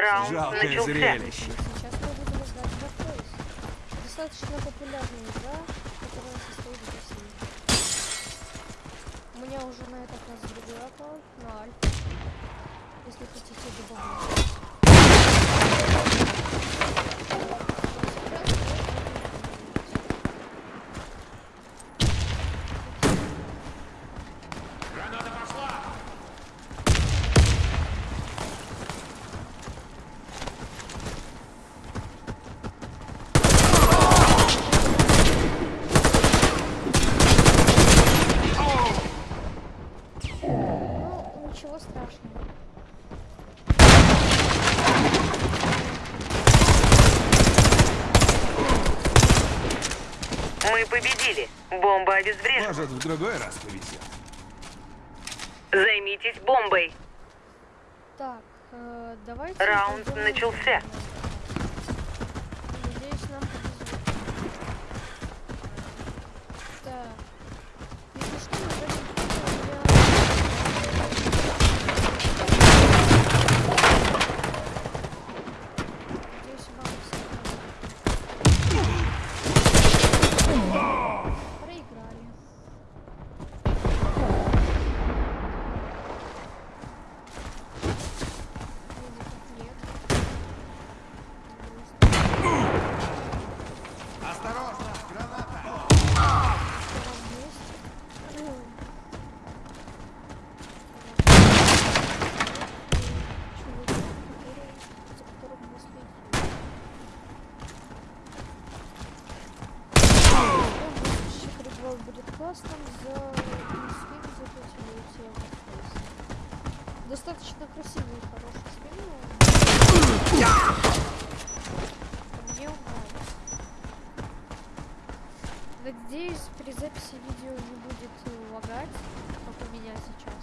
Раунд Жалкое начался. зрелище. Сейчас мы будем играть в Warface. Достаточно популярная игра, которая состоит из России. У меня уже на этот раз другой аккаунт, на Альф. Если хотите добавить. Мы победили. Бомба обезврежена. Может, в другой раз повезет. Займитесь бомбой. Так, э, давайте... Раунд начался. на- Надеюсь, нам повезет. Так. Если что, мы даже Надеюсь, вам все нравится. Проиграли. Вроде как нет. Грустно. Осторожно, граната! Втором месте. Чувак, который, за которым мы следим. Следующий будет классным за скин за пятилетие Warface. Достаточно красивый и хороший скин. но Мне он нравится. Надеюсь, при записи видео не будет лагать, как у меня сейчас.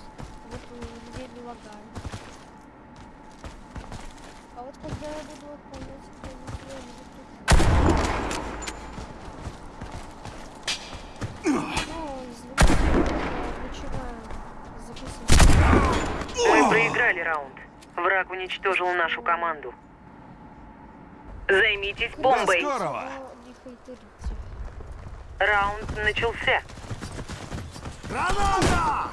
Вот у меня не лагает. А вот когда я буду отправлять это видео на YouTube. Ну, извините, я начинаю записывать. Мы проиграли раунд. Враг уничтожил нашу команду. Займитесь бомбой. Не хейтерите. Раунд начался. Граната!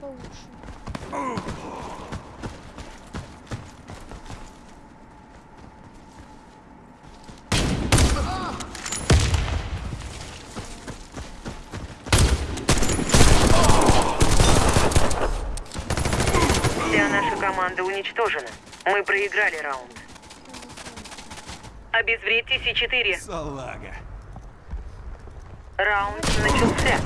Получше. Вся наша команда уничтожена. Мы проиграли раунд. Обезвредьте С4. Салага. Раунд начался.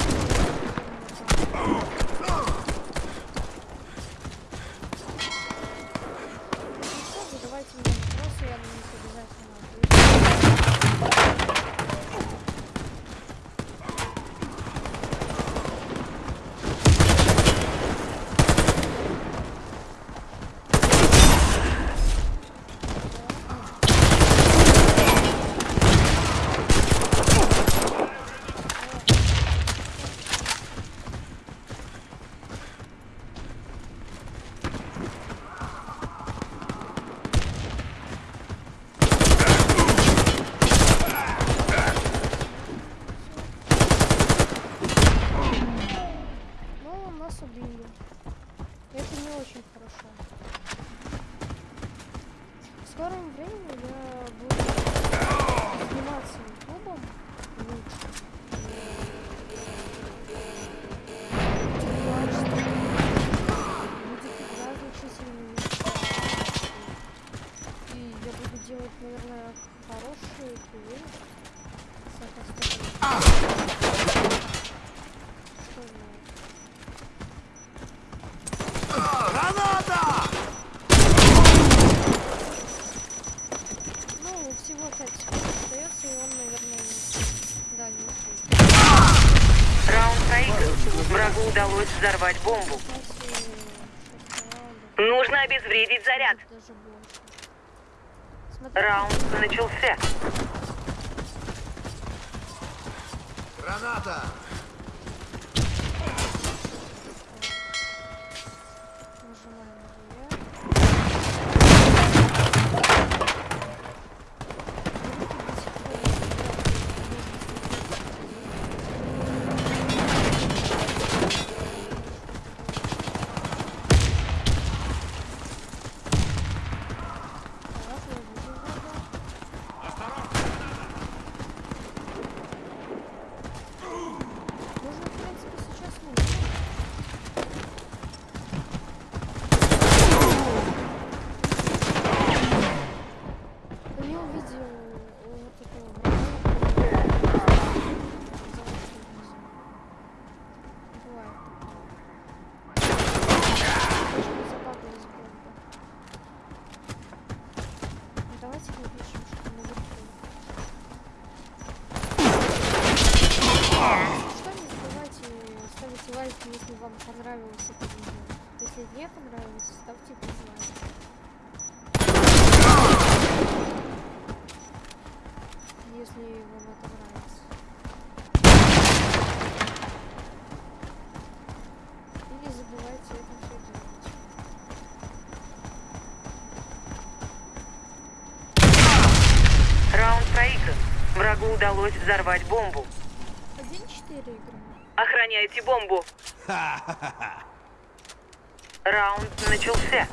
попробуют взорвать бомбу. Нужно обезвредить заряд. Раунд начался. Граната! врагу удалось взорвать бомбу. 1-4 играем. Охраняйте бомбу. Раунд начался.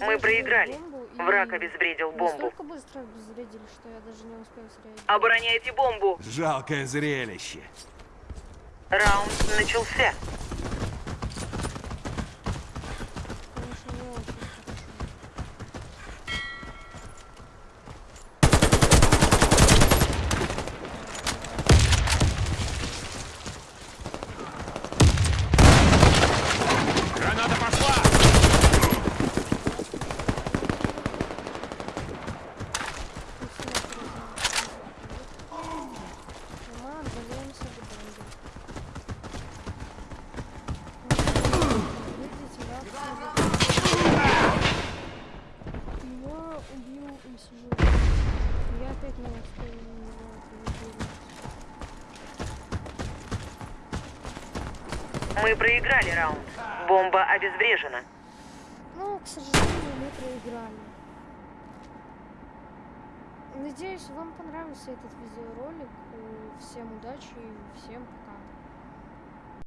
Мы проиграли. Враг обезвредил бомбу. Обороняйте бомбу! Жалкое зрелище. Раунд начался. Мы проиграли раунд. Бомба обезврежена. Ну, к сожалению, мы проиграли. Надеюсь, вам понравился этот видеоролик. Э, всем удачи и всем пока.